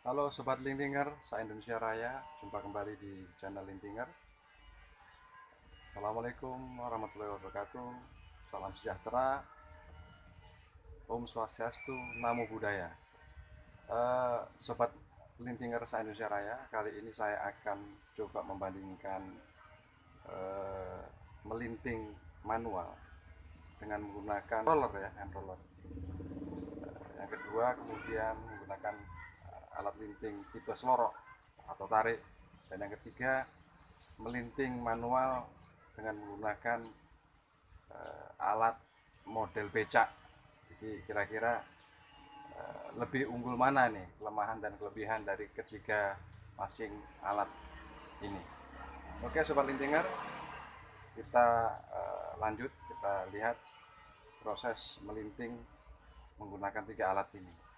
Halo Sobat Lintinger, saya Indonesia Raya. Jumpa kembali di channel Lintinger Assalamualaikum warahmatullahi wabarakatuh. Salam sejahtera. Om Swastiastu, Namo Buddhaya. Uh, Sobat Lintinger saya Indonesia Raya. Kali ini saya akan coba membandingkan uh, Melinting manual Dengan menggunakan roller ya, hand roller. Uh, Yang kedua kemudian menggunakan alat linting tipe selorok atau tarik. Dan yang ketiga melinting manual dengan menggunakan uh, alat model becak. Jadi kira-kira uh, lebih unggul mana nih kelemahan dan kelebihan dari ketiga masing alat ini? Oke sobat lintinger kita uh, lanjut kita lihat proses melinting menggunakan tiga alat ini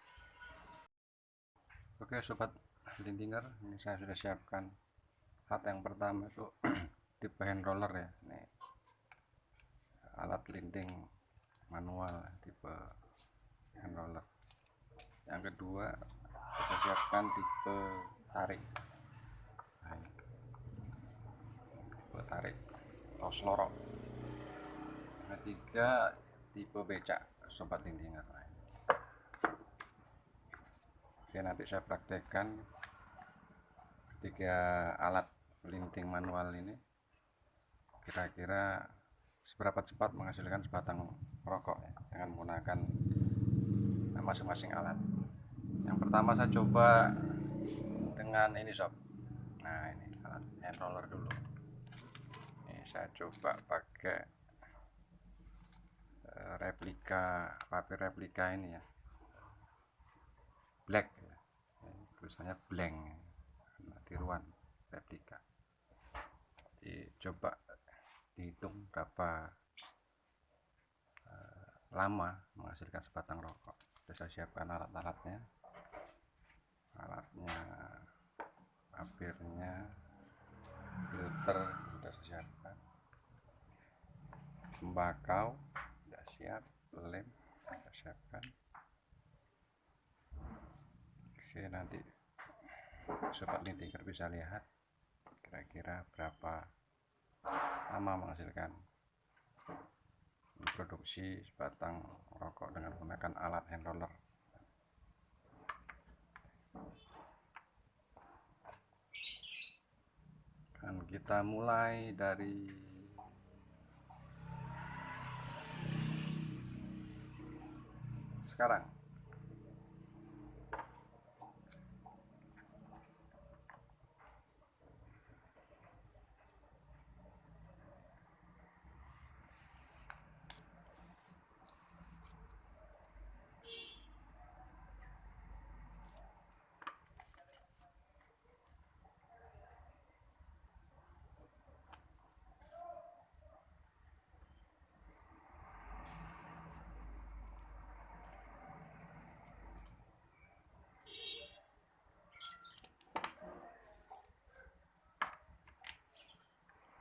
Oke sobat lintinger, ini saya sudah siapkan alat yang pertama itu tipe hand roller ya. Ini alat linting manual tipe hand roller. Yang kedua kita siapkan tipe tarik. Nah, tipe tarik atau selorok. Ketiga tipe becak sobat lintinger. Nah, Oke nanti saya praktekkan ketiga alat linting manual ini. Kira-kira seberapa cepat menghasilkan sebatang rokok ya, dengan menggunakan masing-masing alat. Yang pertama saya coba dengan ini sob. Nah ini alat hand roller dulu. Ini saya coba pakai eh, replika papir replika ini ya. Black. Tulisannya blank tiruan replika. Coba dihitung berapa uh, lama menghasilkan sebatang rokok. Sudah saya siapkan alat-alatnya. Alatnya papirnya filter sudah saya siapkan. Tembakau sudah siap lem sudah siapkan Oke nanti sobat lintinger bisa lihat kira-kira berapa lama menghasilkan produksi sebatang rokok dengan menggunakan alat hand roller. Dan kita mulai dari sekarang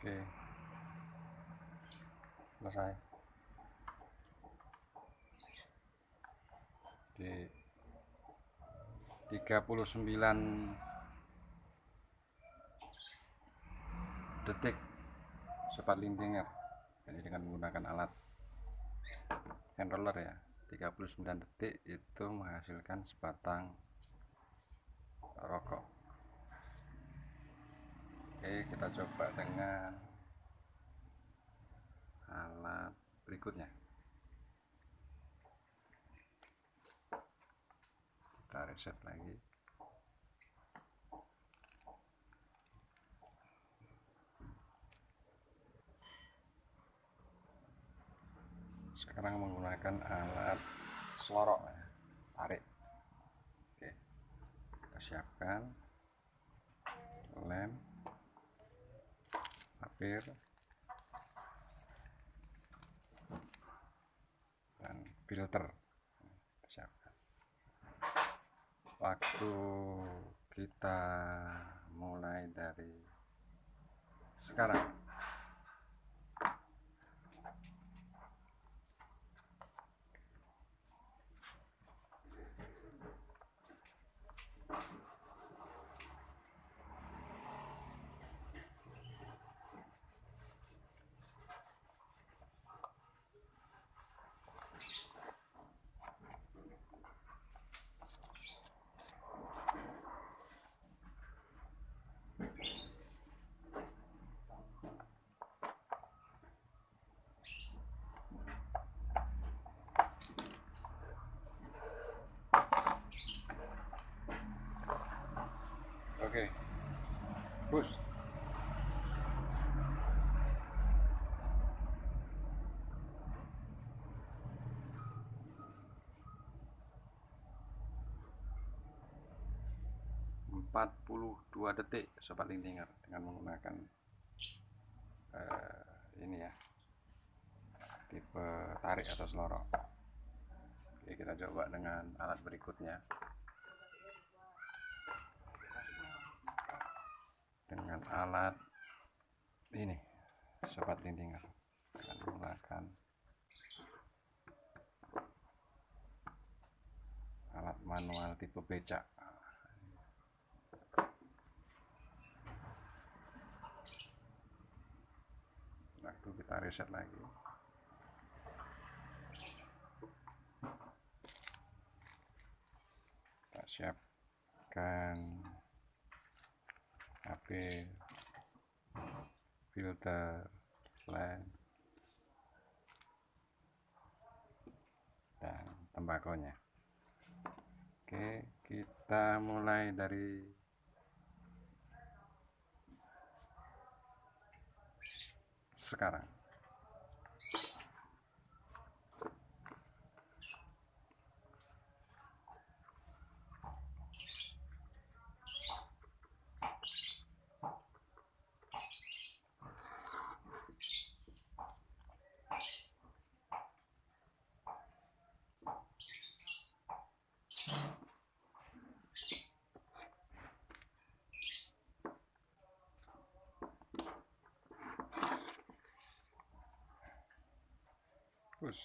oke. Selesai. Di 39 detik cepat lintinger. Jadi dengan menggunakan alat hand roller ya. 39 detik itu menghasilkan sebatang rokok kita coba dengan alat berikutnya. Kita reset lagi. Sekarang menggunakan alat selorok ya. tarik. Oke. Kita siapkan. Lem papir dan filter. Siapkan. Waktu kita mulai dari sekarang Oke. Bus. Empat puluh dua detik sobat lintinger dengan menggunakan eh, ini ya tipe tarik atau selorong. Oke, kita coba dengan alat berikutnya. Dengan alat ini sobat lintingan. Akan menggunakan alat manual tipe becak. Waktu kita reset lagi. Kita siapkan HP filter lamp dan tembakonya. Oke kita mulai dari sekarang push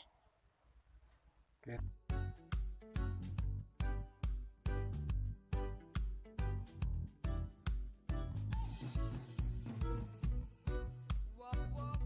oke